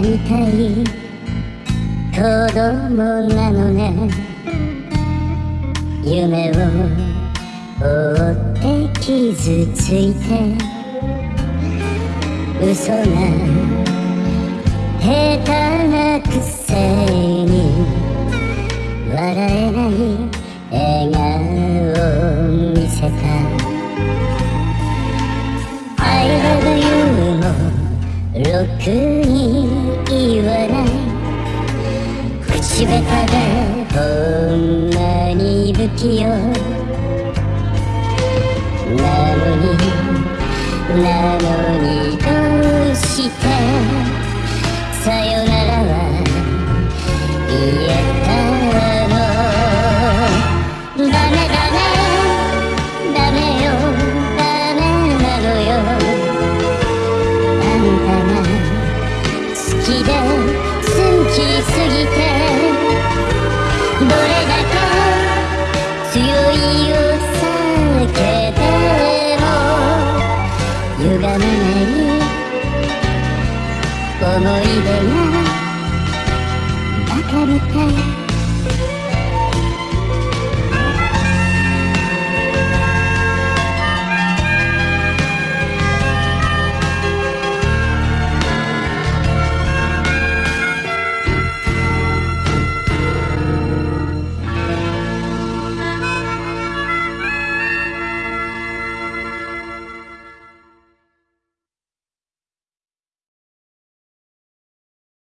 たい子供なのね。夢を追って傷ついて。嘘が下手なくせに笑えない笑顔を見せた。I love you もろくに言わない。口下手でほんまに不器用なのに。なのにどうして。さよすぎてどれだけ強いを避けても歪まない思い出が